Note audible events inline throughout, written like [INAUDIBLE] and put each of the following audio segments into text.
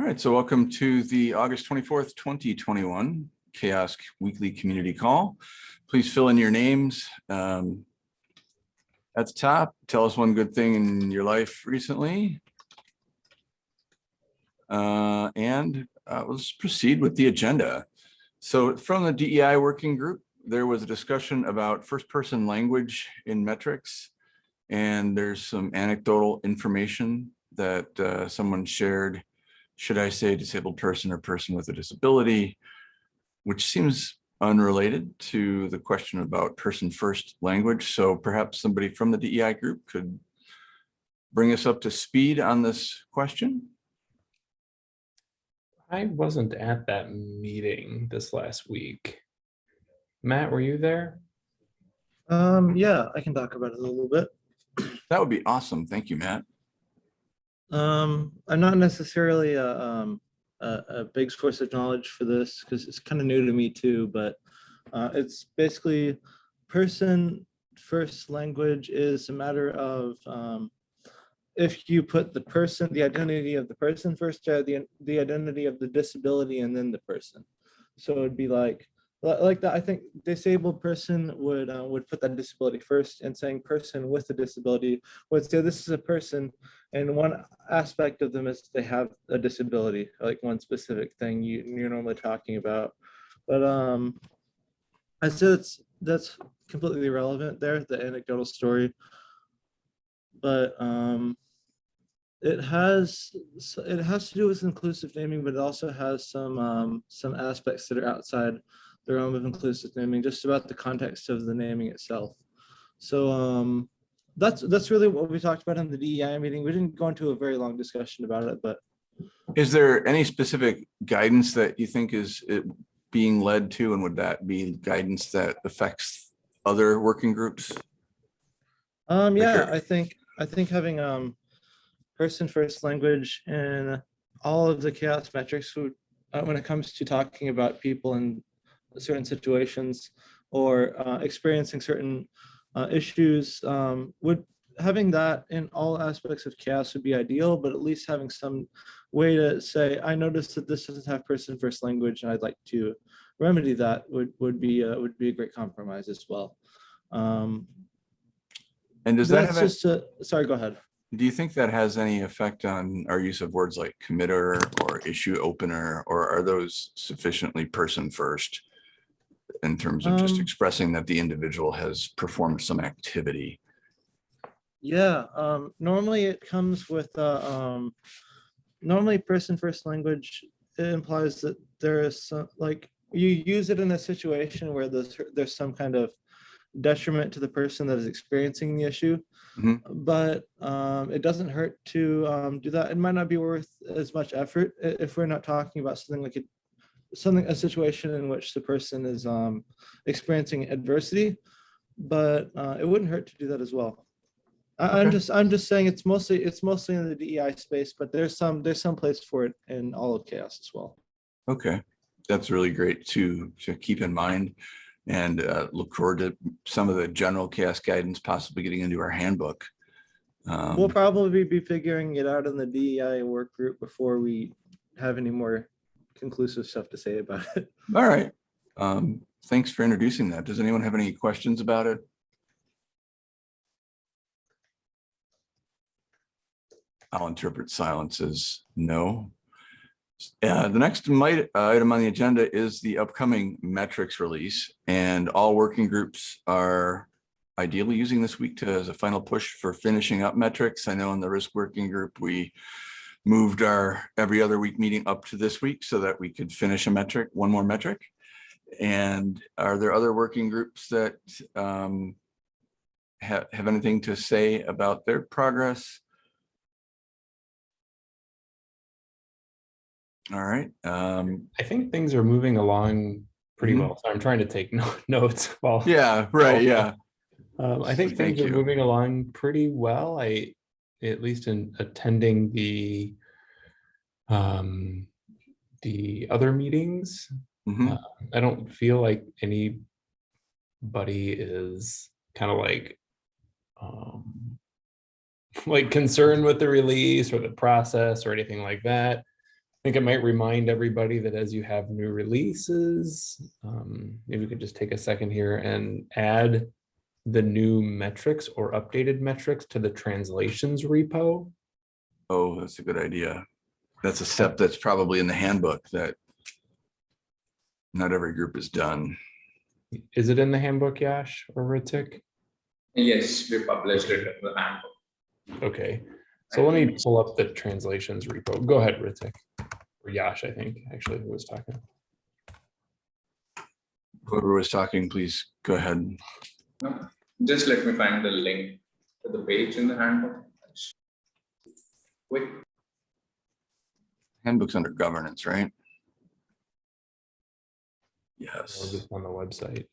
All right, so welcome to the August 24th, 2021 CHAOSS Weekly Community Call. Please fill in your names. Um, At the top, tell us one good thing in your life recently. Uh, And uh, let's proceed with the agenda. So from the DEI working group, there was a discussion about first-person language in metrics. And there's some anecdotal information that uh, someone shared should I say disabled person or person with a disability, which seems unrelated to the question about person first language. So perhaps somebody from the DEI group could bring us up to speed on this question. I wasn't at that meeting this last week. Matt, were you there? Um, yeah, I can talk about it a little bit. That would be awesome. Thank you, Matt. Um, I'm not necessarily a, um, a, a big source of knowledge for this because it's kind of new to me too, but uh, it's basically person first language is a matter of um, if you put the person, the identity of the person first, uh, the, the identity of the disability and then the person. So it'd be like, li- like that, I think disabled person would, uh, would put that disability first and saying person with a disability would say this is a person and one aspect of them is they have a disability, like one specific thing you, you're normally talking about. But um, I said it's, that's completely irrelevant there, the anecdotal story. But um, it has, it has to do with inclusive naming, but it also has some, um, some aspects that are outside the realm of inclusive naming, just about the context of the naming itself. So um, that's, that's really what we talked about in the DEI meeting. We didn't go into a very long discussion about it, but Is there any specific guidance that you think is uh, being led to, and would that be guidance that affects other working groups? um, yeah, I think, I think having um, person first language in all of the CHAOSS metrics would, uh, when it comes to talking about people in certain situations or uh, experiencing certain uh, issues, um, would having that in all aspects of CHAOSS would be ideal, but at least having some way to say, I noticed that this doesn't have person first language and I'd like to remedy that would, would be, uh, would be a great compromise as well. Um, And does that have, a- just a, sorry, go ahead. do you think that has any effect on our use of words like committer or issue opener, or are those sufficiently person first? In terms of just Um, expressing that the individual has performed some activity? Yeah, um, normally it comes with, uh, um, normally person first language implies that there is some, like, you use it in a situation where there's, there's some kind of detriment to the person that is experiencing the issue. Mhm. But, um, it doesn't hurt to, um, do that. It might not be worth as much effort if we're not talking about something like a something, a situation in which the person is, um, experiencing adversity. But, uh, it wouldn't hurt to do that as well. I, I'm just, I'm just saying it's mostly, it's mostly in the DEI space, but there's some, there's some place for it in all of CHAOSS as well. Okay, that's really great to, to keep in mind. And uh, look forward to some of the general CHAOSS guidance possibly getting into our handbook. We'll Um, probably be figuring it out in the DEI work group before we have any more conclusive stuff to say about it. [LAUGHS] All right. Um, Thanks for introducing that. Does anyone have any questions about it? I'll interpret silence as no. Uh, The next might, item on the agenda is the upcoming metrics release and all working groups are ideally using this week to, as a final push for finishing up metrics. I know in the risk working group, we moved our every other week meeting up to this week so that we could finish a metric, one more metric. And are there other working groups that um, have, have anything to say about their progress? All right, um, I think things are moving along pretty Mhm. well. So I'm trying to take [LAUGHS] no- notes while. yeah, right, yeah, Um, I think Thank things are you. moving along pretty well. I, at least in attending the um, the other meetings, mhm, I don't feel like anybody is kind of like um, [LAUGHS] like concerned with the release or the process or anything like that. I think it might remind everybody that as you have new releases, um, maybe we could just take a second here and add the new metrics or updated metrics to the translations repo. Oh, that's a good idea. That's a step that's probably in the handbook that not every group has done. Is it in the handbook, Yash or Ritik? Yes, we published it in the handbook. Okay, so let me pull up the translations repo. Go ahead, Ritik. Or Yash, I think, actually, who was talking. Whoever was talking, please go ahead. No, just let me find the link to the page in the handbook. Quick, Handbook's under governance, right? Or Yes. just on the website.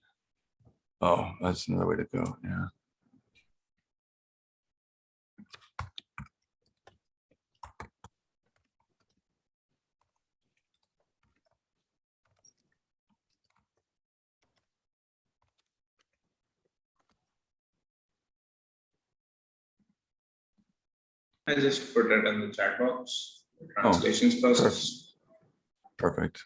Oh, that's another way to go. Yeah. I just put it in the chat box, the Oh, translations process. Perfect.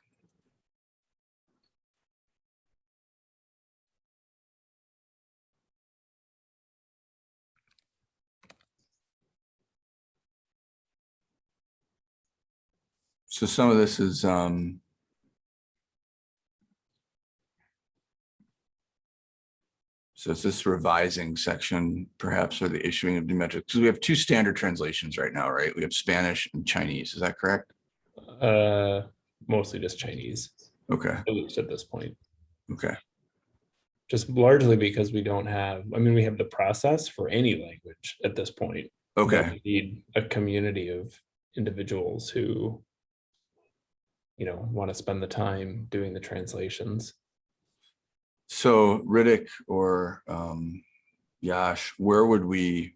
So some of this is, um, so is this revising section perhaps or the issuing of new metrics? Because we have two standard translations right now, right? We have Spanish and Chinese. Is that correct? Uh, mostly just Chinese, Okay, at least at this point. okay. Just largely because we don't have, I mean, we have the process for any language at this point. Okay, we Need a community of individuals who you know, want to spend the time doing the translations. So Ritik or um Yash, where would we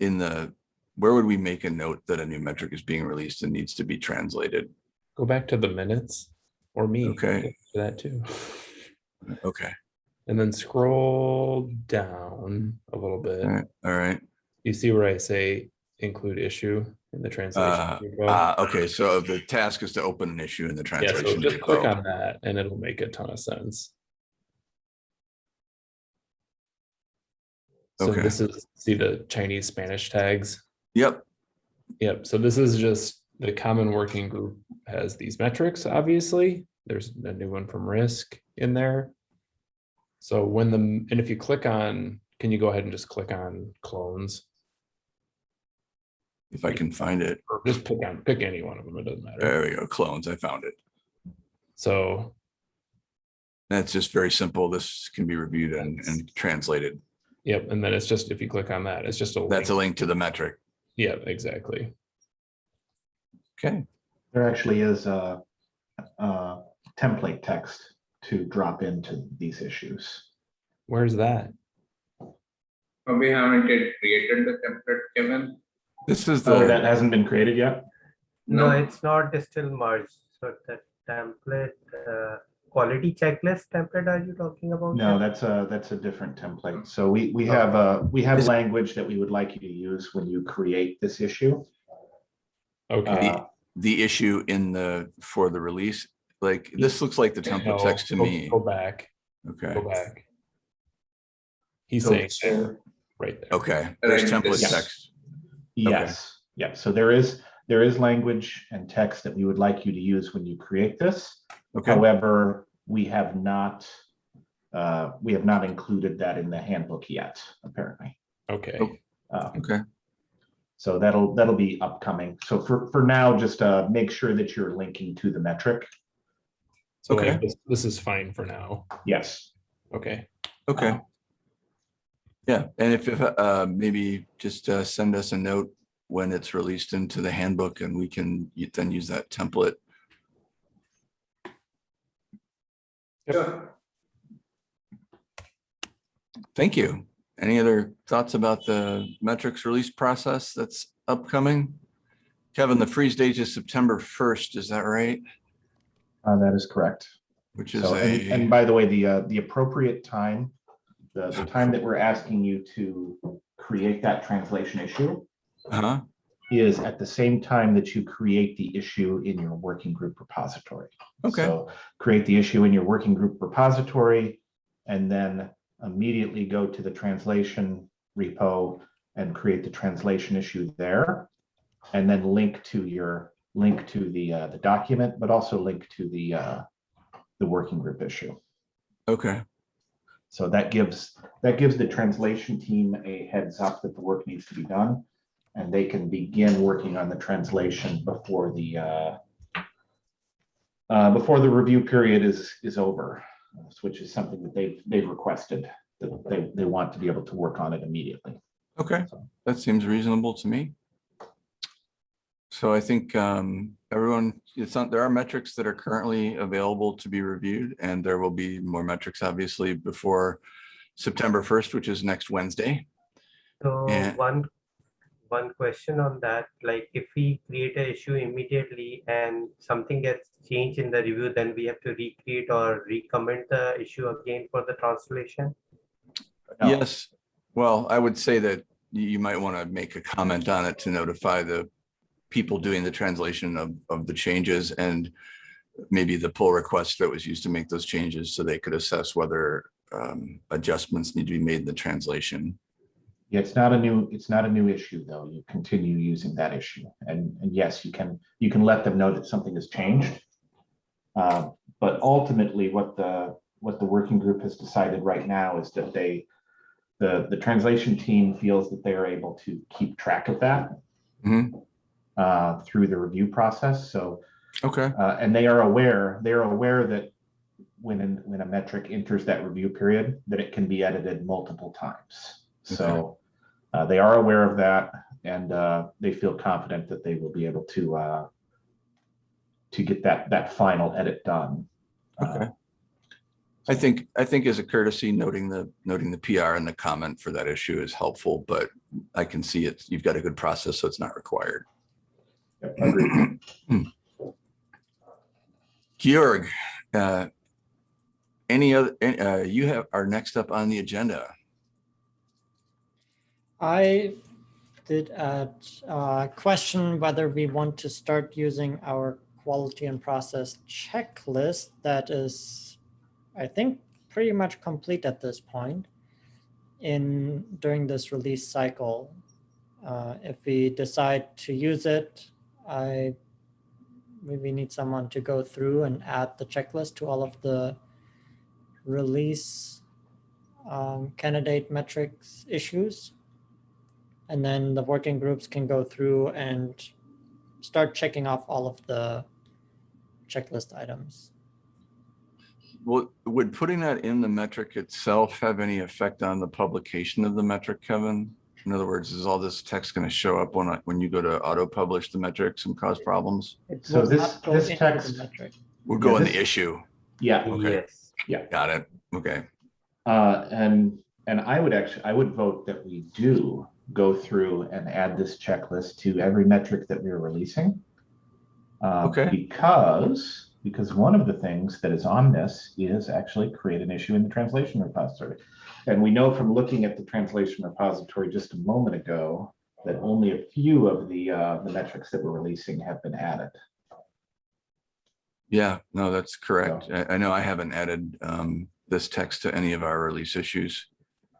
in the, where would we make a note that a new metric is being released and needs to be translated? Go back to the minutes or me. Okay. for That too. Okay, And then scroll down a little bit. all right, all right. You see where I say include issue in the translation? Uh. Uh, okay, so the task is to open an issue in the translation. Yeah, so just click on that and it'll make a ton of sense. So Okay. this is, see the Chinese Spanish tags? Yep, Yep, so this is just the common working group has these metrics, obviously. There's a new one from risk in there. So when the, and if you click on, can you go ahead and just click on clones? if I can find it. Or just pick on, pick any one of them, it doesn't matter. There we go, clones, I found it. So, That's just very simple. This can be reviewed and, and translated. Yep, and then it's just, if you click on that, it's just a. That's a link. link to the metric. Yeah, exactly. Okay, There actually is a, a template text to drop into these issues. Where's that? But we haven't yet created the template, Kevin. this is the. Oh, that hasn't been created yet? No, No. it's not it's still merged. So the template, uh, quality checklist template are you talking about? No, here? that's a, that's a different template. So we, we have a, we have language that we would like you to use when you create this issue. Okay. Uh, the issue in the, for the release, like, this looks like the template No, text to go- me. Go back, Okay, go back. He's So- saying so- there, right there. okay, there's Right, template this- text. Yes, yeah, so there is, there is language and text that we would like you to use when you create this. Okay, However, we have not, uh, we have not included that in the handbook yet, apparently. Okay, Oh. Uh, okay, So that'll, that'll be upcoming. So for, for now, just, uh, make sure that you're linking to the metric. so like Okay. this, this is fine for now. Yes. Okay, okay. Uh, Yeah, and if, if, uh, maybe just, uh, send us a note when it's released into the handbook and we can then use that template. Sure. Thank you. Any other thoughts about the metrics release process that's upcoming? Kevin, the freeze date is September first, is that right? Uh, that is correct. Which is So, and, and by the way, the, uh, the appropriate time, the, the time that we're asking you to create that translation issue uh huh? Is at the same time that you create the issue in your working group repository. Okay, So create the issue in your working group repository and then immediately go to the translation repo and create the translation issue there. And then link to your, link to the, uh, the document, but also link to the, uh, the working group issue. okay, So that gives, that gives the translation team a heads up that the work needs to be done. And they can begin working on the translation before the, uh, uh, before the review period is, is over, which is something that they've, they've requested, that they, they want to be able to work on it immediately. okay. That seems reasonable to me. So I think um, everyone, it's not, there are metrics that are currently available to be reviewed and there will be more metrics obviously before September 1st, which is next Wednesday. So Yeah. one, one question on that, like if we create an issue immediately and something gets changed in the review, then we have to recreate or recommend the issue again for the translation? No. Yes, well, I would say that you you might want to make a comment on it to notify the people doing the translation of, of the changes and maybe the pull request that was used to make those changes so they could assess whether um, adjustments need to be made in the translation. Yeah, it's not a new, it's not a new issue, though. You continue using that issue. And, and yes, you can, you can let them know that something has changed. Uh, But ultimately, what the, what the working group has decided right now is that they, the, the translation team feels that they are able to keep track of that Mhm. uh, through the review process. So, Okay, uh, and they are aware, they are aware that when, an- when a metric enters that review period, that it can be edited multiple times. So uh, they are aware of that and uh, they feel confident that they will be able to uh, to get that, that final edit done. Uh, okay. I think, I think as a courtesy, noting the, noting the PR and the comment for that issue is helpful, but I can see it, you've got a good process, so it's not required. yep, agreed. [CLEARS THROAT] Georg, uh, any other, uh, you have, are next up on the agenda. I did a uh question whether we want to start using our quality and process checklist that is, I think, pretty much complete at this point in during this release cycle. Uh, if we decide to use it, I maybe need someone to go through and add the checklist to all of the release um, candidate metrics issues. And then the working groups can go through and start checking off all of the checklist items. Well, would putting that in the metric itself have any effect on the publication of the metric, Kevin? In other words, is all this text going to show up when, I- when you go to auto publish the metrics and cause problems? It So this- not go this text- metric. We'll Yeah, go in this- the issue. Yeah, Okay. Yes. Got it. Okay. uh, and, and I would actually, I would vote that we do go through and add this checklist to every metric that we're releasing. Uh, Okay. Because, because one of the things that is on this is actually create an issue in the translation repository. And we know from looking at the translation repository just a moment ago, that only a few of the, uh, the metrics that we're releasing have been added. Yeah, no, that's correct. I, I know I haven't added um, this text to any of our release issues.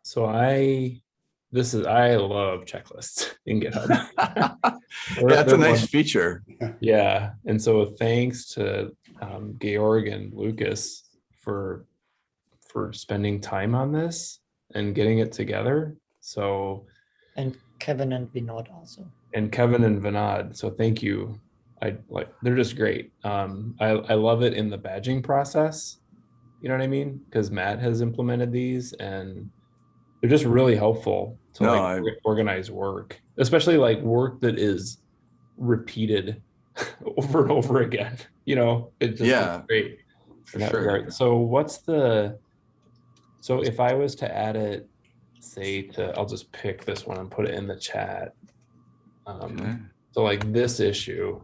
So I, this is, I love checklists [LAUGHS] in GitHub. [LAUGHS] They're- That's a nice one- feature. Yeah, and so thanks to um, Georg and Lucas for for spending time on this and getting it together. So And Kevin and Vinod also. and Kevin and Vinod. So thank you. I like they're just great. Um, I I love it in the badging process. You know what I mean? Because Matt has implemented these and they're just really helpful to No, like I- organize work, especially like work that is repeated [LAUGHS] over and over again. You know, it just Yeah, great For in that sure. regard. So what's the, so if I was to add it, say to, I'll just pick this one and put it in the chat. Okay. Um, so like this issue.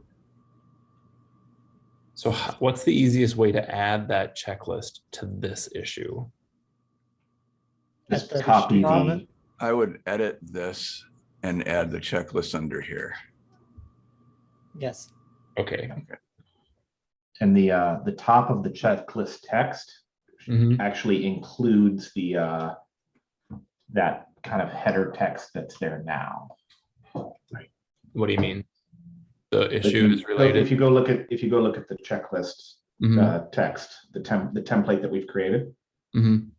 So what's the easiest way to add that checklist to this issue? Just At copy the, comment? I would edit this and add the checklist under here. Yes. Okay. And the, uh, the top of the checklist text Mhm. actually includes the, uh, that kind of header text that's there now. What do you mean? The If issue you- is If you go look at, if you go look at the checklist, Mhm, uh, text, the temp, the template that we've created, mhm.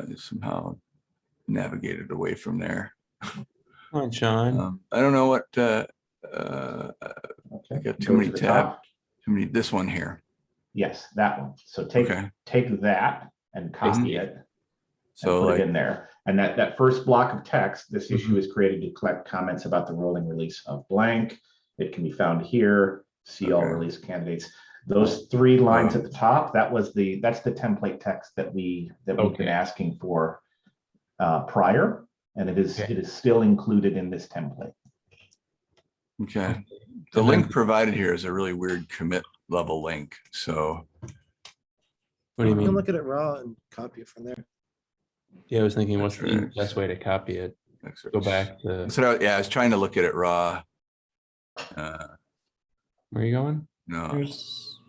I just somehow navigated away from there. Come on, Sean. Um, I don't know what, uh, uh, okay. got too go many the tab- top. too many, this one here. Yes, that one. So take, Okay, take that and copy it. and so put it in there. And that, that first block of text, this Mm-hmm. issue is created to collect comments about the rolling release of blank. It can be found here, see all release candidates. Those three lines at the top, that was the, that's the template text that we, that we've been asking for uh, prior, and it is, Okay. it is still included in this template. okay, the link provided here is a really weird commit level link, so. What do you You can mean? look at it raw and copy it from there. Yeah, I was thinking, what's the Metrics. best way to copy it? Go back to, So, yeah, I was trying to look at it raw. Uh, where are you going? No, There's,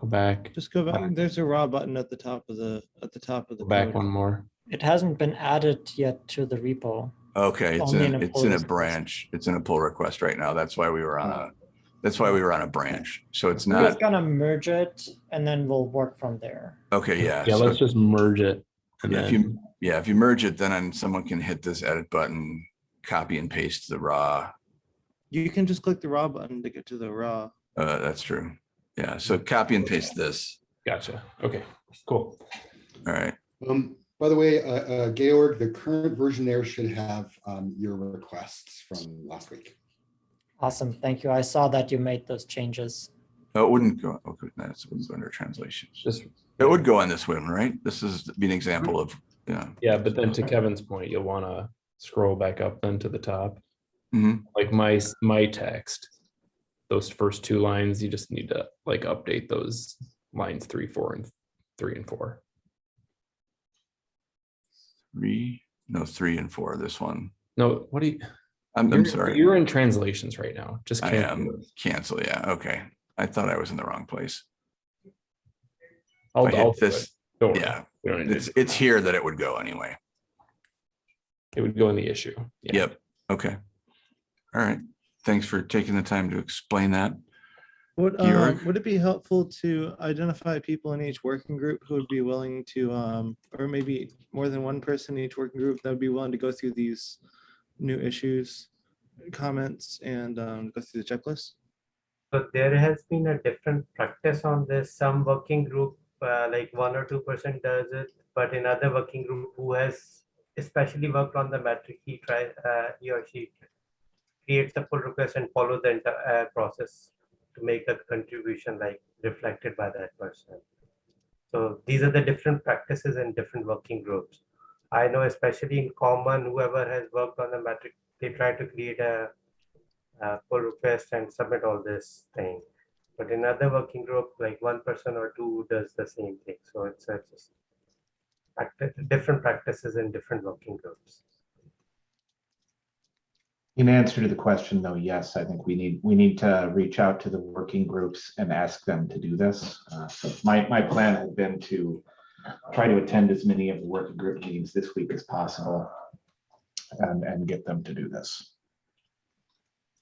Go back, Just go back. There's a raw button at the top of the, at the top of the go back code. one more. it hasn't been added yet to the repo. okay, it's Only in, in a- a it's in a branch, it's in a pull request right now. That's why we were on a, oh. that's why we were on a branch. So it's not. We're not, gonna merge it and then we'll work from there. okay, yeah. Yeah, so- let's just merge it. And Yeah, if you, yeah, if you merge it, then someone can hit this edit button, copy and paste the raw. You can just click the raw button to get to the raw. Uh, that's true. Yeah, so copy and paste this. gotcha. Okay, cool. All right. Um, by the way, uh, uh, Georg, the current version there should have, um, your requests from last week. Awesome, thank you. I saw that you made those changes. Oh, it wouldn't go, okay, that's wouldn't go under translations. Just, It would go on this one, right? This is be an example of, yeah. yeah, but then to Kevin's point, you'll want to scroll back up then to the top. Mhm. Like my, my text. Those first two lines, you just need to like update those lines three, four, and three and four. Three, no, three and four, this one. No, what do you? I'm, I'm sorry. You're in translations right now. Just. I cancel am cancel, yeah, okay. I thought I was in the wrong place. I'll, I I'll do this, Don't yeah, it's, it's here that it would go anyway. It would go in the issue. Yeah. Yep, okay. All right, thanks for taking the time to explain that. Would, uh, would it be helpful to identify people in each working group who would be willing to, um, or maybe more than one person in each working group that would be willing to go through these new issues, comments, and, um, go through the checklist? So there has been a different practice on this. Some working group, uh, like one or two percent does it, but in other working group who has especially worked on the metric, he tries, uh, he or she creates a pull request and follow the entire process to make a contribution like reflected by that person. So these are the different practices in different working groups. I know especially in common, whoever has worked on the metric, they try to create a uh, pull request and submit all this thing. But in other working group, like one person or two does the same thing. So it's, uh, just different practices in different working groups. In answer to the question, though, yes, I think we need, we need to reach out to the working groups and ask them to do this. Uh, So my, my plan has been to try to attend as many of the working group meetings this week as possible and, and get them to do this.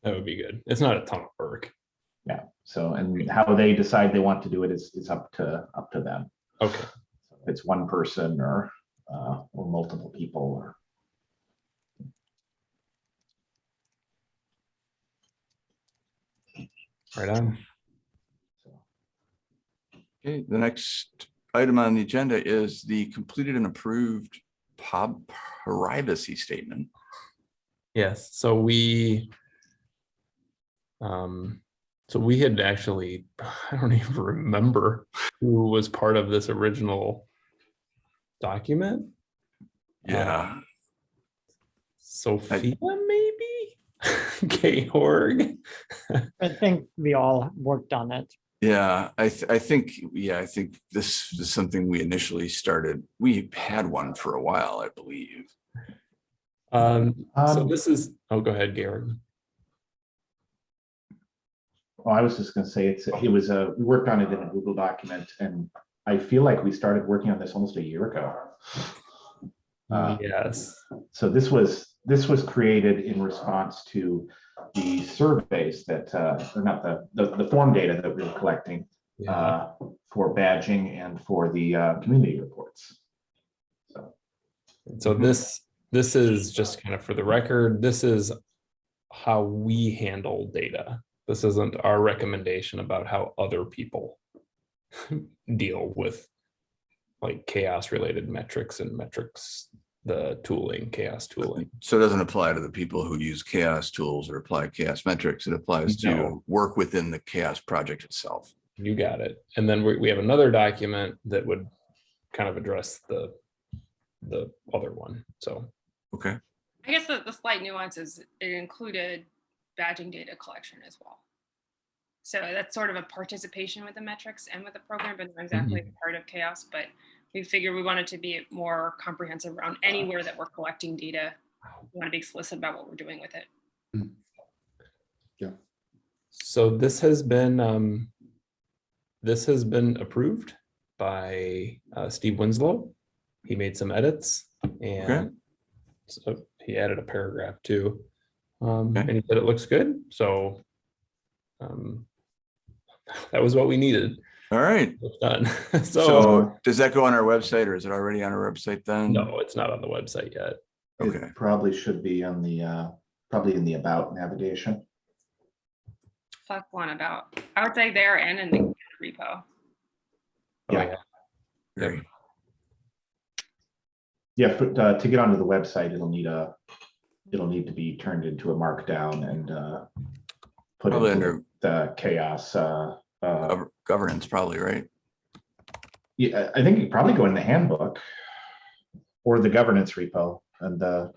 That would be good. It's not a ton of work. Yeah, so, and how they decide they want to do it is, is up to, up to them. Okay. If It's one person or, uh, or multiple people or. Right on. Okay, the next item on the agenda is the completed and approved pub privacy statement. Yes, so we. Um, so we had actually, [LAUGHS] I don't even remember who was part of this original document. Yeah, Sophia, maybe? [LAUGHS] Georg? I think we all worked on it. yeah, I, th- I think, yeah, I think this is something we initially started. We had one for a while, I believe. Um, so Um, this is, oh, go ahead, Georg. Well, I was just gonna say, it's, it was a, we worked on it in a Google document and I feel like we started working on this almost a year ago. Uh, Yes, So this was, this was created in response to the surveys that, uh, or not the, the, the form data that we were collecting yeah, uh, for badging and for the uh, community reports. So, so this, this is just kind of for the record, this is how we handle data. This isn't our recommendation about how other people [LAUGHS] deal with like CHAOSS related metrics and metrics, the tooling, CHAOSS tooling. So it doesn't apply to the people who use CHAOSS tools or apply CHAOSS metrics. It applies to work within the CHAOSS project itself. You got it. And then we, we have another document that would kind of address the, the other one. So, Okay, I guess the, the slight nuance is it included badging data collection as well. So that's sort of a participation with the metrics and with the program, but not exactly mm-hmm. part of CHAOSS. But we figured we wanted to be more comprehensive around anywhere that we're collecting data. We want to be explicit about what we're doing with it. Yeah. So this has been, um, this has been approved by, uh, Steve Winslow. He made some edits and so he added a paragraph too. Um, Okay. and he said it looks good, so, um, [LAUGHS] that was what we needed. All right. It's done. [LAUGHS] So, So does that go on our website or is it already on our website then? no, it's not on the website yet. Okay. It probably should be on the, uh, probably in the about navigation. Fuck one about, I would say there and in the repo. Oh, Yeah. Great. Yeah, but uh, to get onto the website, it'll need a, it'll need to be turned into a markdown and uh, put Probably into under the CHAOSS. uh, uh, gov- governance, probably, right? Yeah, I think you probably go in the handbook or the governance repo and uh,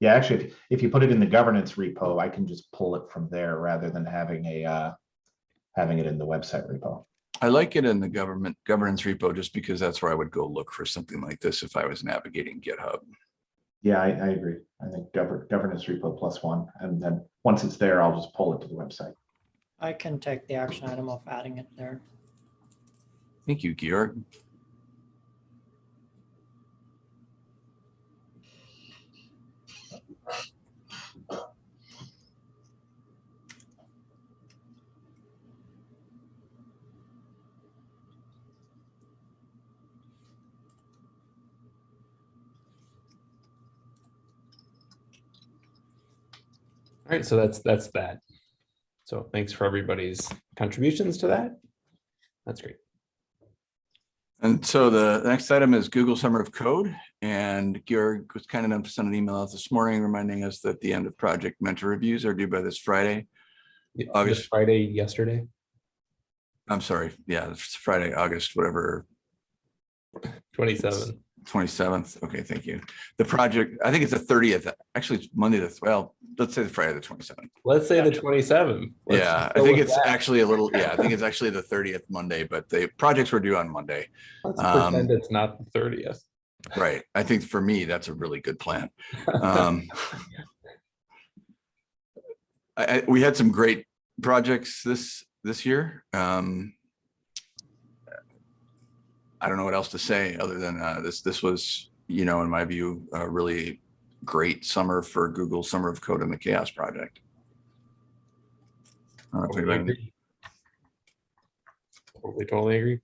yeah, actually, if, if you put it in the governance repo, I can just pull it from there rather than having a, uh, having it in the website repo. I like it in the government governance repo just because that's where I would go look for something like this if I was navigating GitHub. Yeah, I, I agree. I think govern, governance repo plus one, and then once it's there, I'll just pull it to the website. I can take the action item of adding it there. Thank you, Georg. All right, so that's, that's that. So thanks for everybody's contributions to that. That's great. And so the next item is Google Summer of Code. And Georg was kind enough to send an email out this morning reminding us that the end of project mentor reviews are due by this Friday. Yeah, August- this Friday, yesterday, I'm sorry, yeah, it's Friday, August, whatever, twenty-seven. Twenty-seventh. Okay, thank you. The project, I think it's the thirtieth, actually it's Monday, the, well, let's say the Friday, the twenty-seventh. Let's say the 27th. Let's Yeah, I think it's that. actually a little, yeah, I think it's actually the thirtieth Monday, but the projects were due on Monday. Let's um, pretend it's not the thirtieth. Right. I think for me, that's a really good plan. Um, [LAUGHS] I, I, we had some great projects this, this year. Um, I don't know what else to say other than, uh, this, this was, you know, in my view, a really great summer for Google Summer of Code and the CHAOSS Project. I don't Totally agree. Totally, totally agree.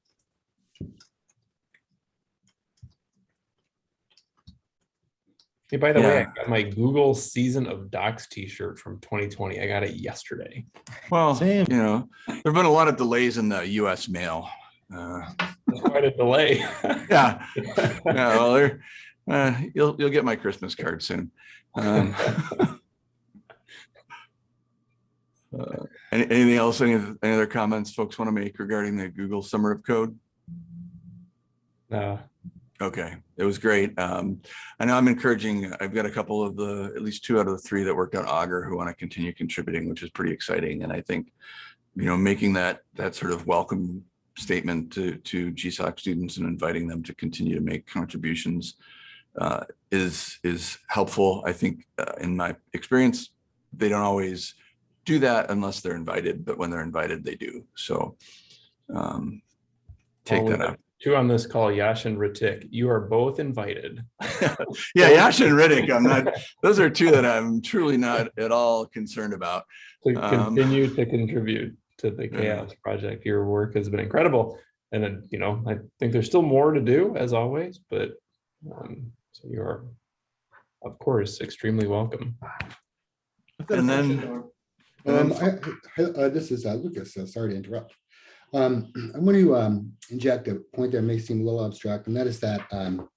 Hey, by the way, I got my Google Season of Docs t-shirt from twenty twenty. I got it yesterday. Well, Same. you know, there've been a lot of delays in the US mail. Uh, That's Quite a delay. [LAUGHS] Yeah, yeah, well, uh, you'll, you'll get my Christmas card soon. Um, [LAUGHS] uh, any- Anything else, any, any other comments folks want to make regarding the Google Summer of Code? No. Okay, it was great. Um, I know I'm encouraging, I've got a couple of the, at least two out of the three that worked on Augur who want to continue contributing, which is pretty exciting. And I think, you know, making that, that sort of welcome statement to, to GSOC students and inviting them to continue to make contributions uh, is, is helpful. I think uh, in my experience, they don't always do that unless they're invited, but when they're invited, they do. So um, take that up. Two on this call, Yash and Ritik, you are both invited. [LAUGHS] Yeah, Yash and Ritik, I'm not, those are two that I'm truly not [LAUGHS] at all concerned about. to Um, continue to contribute to the Yeah. CHAOSS project. Your work has been incredible. And then, you know, I think there's still more to do as always, but um, so you're of course extremely welcome. I've got a And then- Um, I, I- uh, this is uh, Lucas, uh, sorry to interrupt. Um, I want to um, inject a point that may seem a little abstract, and that is that um,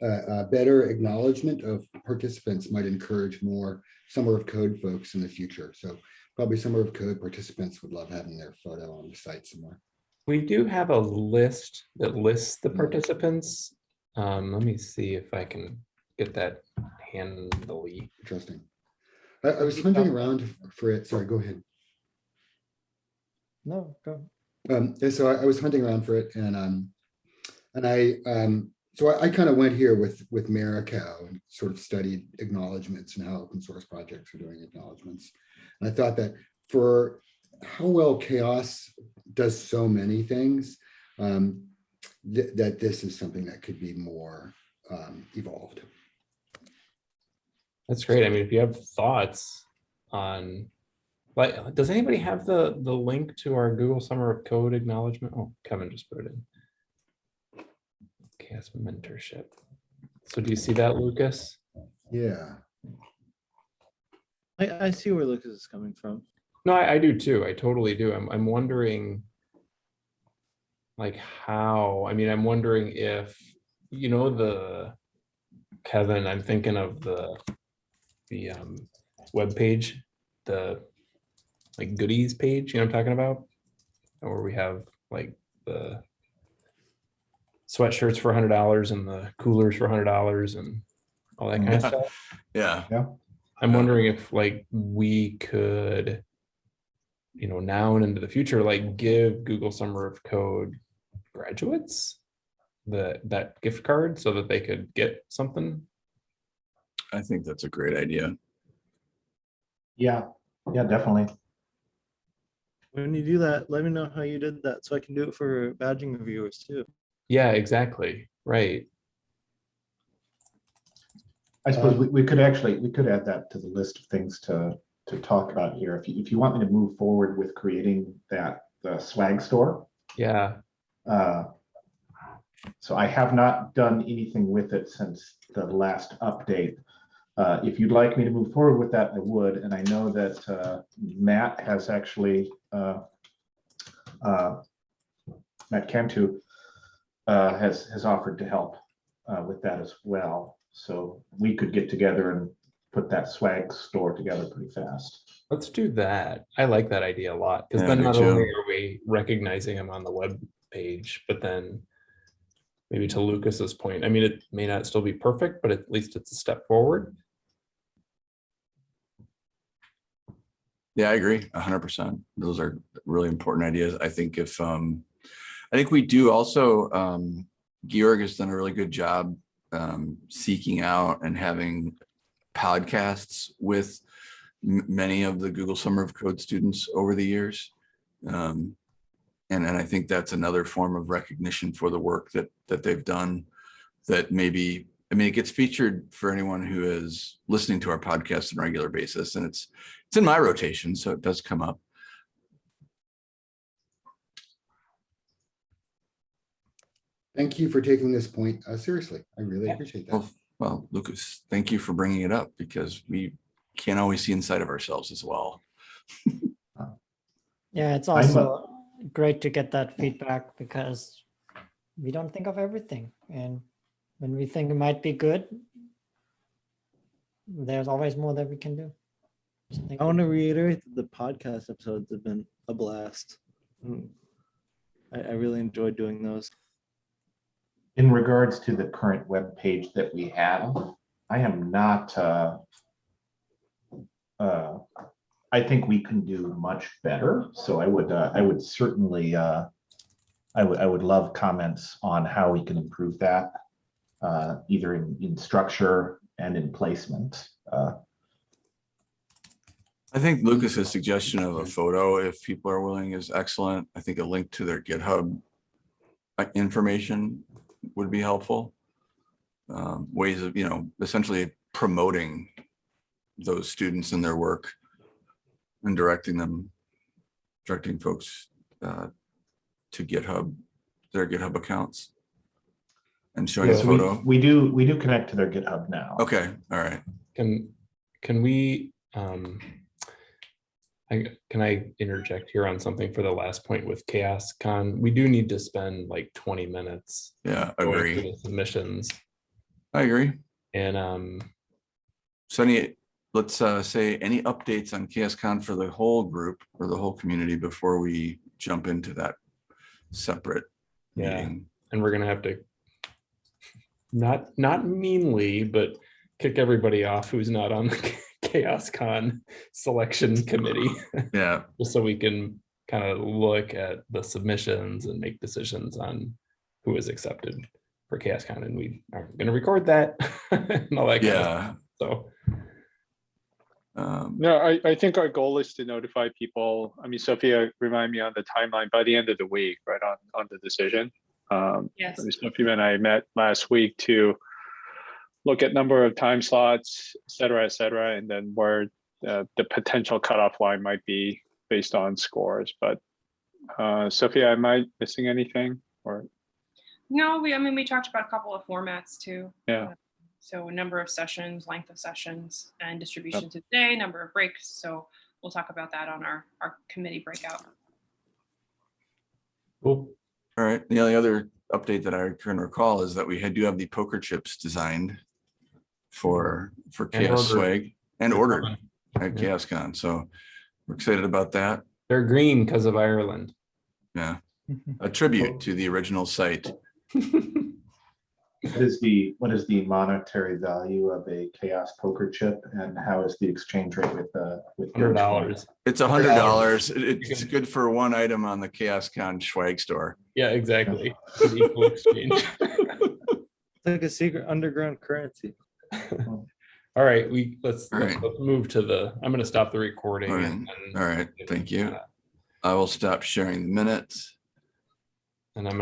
uh, uh, better acknowledgement of participants might encourage more summer of code folks in the future. So probably summer of code participants would love having their photo on the site somewhere. We do have a list that lists the participants. Um, let me see if I can get that handily. Interesting. I, I was hunting around for it. Sorry, go ahead. No, go. Um, so I, I was hunting around for it and, um, and I, um, so I, I kind of went here with, with Maricow and sort of studied acknowledgements and how open source projects are doing acknowledgements. I thought that for how well CHAOSS does so many things, um, that, that this is something that could be more, um, evolved. That's great. I mean, if you have thoughts on, like, does anybody have the, the link to our Google Summer of Code acknowledgement? Oh, Kevin just put it in. CHAOSS mentorship. So do you see that, Lucas? Yeah. I, I see where Lucas is coming from. No, I, I do too. I totally do. I'm, I'm wondering like how, I mean, I'm wondering if, you know, the, Kevin, I'm thinking of the, the, um, webpage, the, like goodies page, you know what I'm talking about? Where we have like the sweatshirts for a hundred dollars and the coolers for a hundred dollars and all that kind of stuff. Yeah. Yeah, I'm um, wondering if like we could, you know, now and into the future, like give Google Summer of Code graduates the, that gift card so that they could get something. I think that's a great idea. Yeah, yeah, definitely. When you do that, let me know how you did that so I can do it for badging reviewers too. Yeah, exactly. Right. I suppose we, we could actually, we could add that to the list of things to, to talk about here. If you, if you want me to move forward with creating that, the swag store. Yeah. uh, So I have not done anything with it since the last update. Uh, If you'd like me to move forward with that, I would, and I know that uh, Matt has actually uh, uh, Matt Cantu uh, has, has offered to help uh, with that as well. So we could get together and put that swag store together pretty fast. Let's do that. I like that idea a lot because Yeah, then me not too. only are we recognizing them on the web page, but then maybe to Lucas's point, I mean, it may not still be perfect, but at least it's a step forward. Yeah, I agree, a hundred percent. Those are really important ideas. I think if, um, I think we do also, um, Georg has done a really good job, um, seeking out and having podcasts with many of the Google Summer of Code students over the years. Um, and, and I think that's another form of recognition for the work that, that they've done that maybe, I mean, it gets featured for anyone who is listening to our podcast on a regular basis and it's, it's in my rotation, so it does come up. Thank you for taking this point uh, seriously. I really Yeah. appreciate that. Well, well, Lucas, thank you for bringing it up because we can't always see inside of ourselves as well. [LAUGHS] Yeah, it's also great to get that feedback because we don't think of everything. And when we think it might be good, there's always more that we can do. So I want to reiterate that the podcast episodes have been a blast. Mm. I, I really enjoyed doing those. In regards to the current web page that we have, I am not, uh, uh, I think we can do much better. So I would, uh, I would certainly, uh, I would, I would love comments on how we can improve that, uh, either in, in structure and in placement. Uh, I think Lucas's suggestion of a photo, if people are willing, is excellent. I think a link to their GitHub uh, information would be helpful. Um, Ways of, you know, essentially promoting those students and their work and directing them, directing folks uh, to GitHub, their GitHub accounts and showing a Yes, we, photo. we do, we do connect to their GitHub now. Okay, all right. Can, can we, um, I, can I interject here on something for the last point with CHAOSScon? We do need to spend like twenty minutes. Yeah, through agree. the Submissions I agree. and, um, So any, let's uh, say any updates on CHAOSScon for the whole group or the whole community before we jump into that separate Yeah. meeting. and we're gonna have to not, not meanly, but kick everybody off who's not on the CHAOSScon selection committee. [LAUGHS] Yeah, just so we can kind of look at the submissions and make decisions on who is accepted for CHAOSScon, and we are gonna record that. [LAUGHS] and all that kind of yeah. So, um, No, I, I think our goal is to notify people. I mean, Sophia, remind me on the timeline by the end of the week, right on, on the decision. Um, Yes. I mean, Sophia and I met last week to look at number of time slots, et cetera, et cetera, and then where uh, the potential cutoff line might be based on scores. But uh, Sophia, am I missing anything? Or, No, we, I mean, we talked about a couple of formats too. yeah, So a number of sessions, length of sessions, and distribution to the day, number of breaks. So we'll talk about that on our, our committee breakout. cool. all right. The only other update that I can recall is that we had, do have the poker chips designed for, for And CHAOSS ordered. Swag and ordered at Yeah. CHAOSScon. So we're excited about that. They're green because of Ireland. Yeah, [LAUGHS] a tribute to the original site. What is the, what is the monetary value of a CHAOSS poker chip and how is the exchange rate with, uh, with? Hundred your dollars. It's a hundred dollars. It's good for one item on the CHAOSScon swag store. Yeah, exactly. [LAUGHS] Good equal exchange. [LAUGHS] It's like a secret underground currency. [LAUGHS] All right, we, let's, All let's move to the, I'm gonna stop the recording. All right, and All right. thank you. I will stop sharing the minutes. And I'm gonna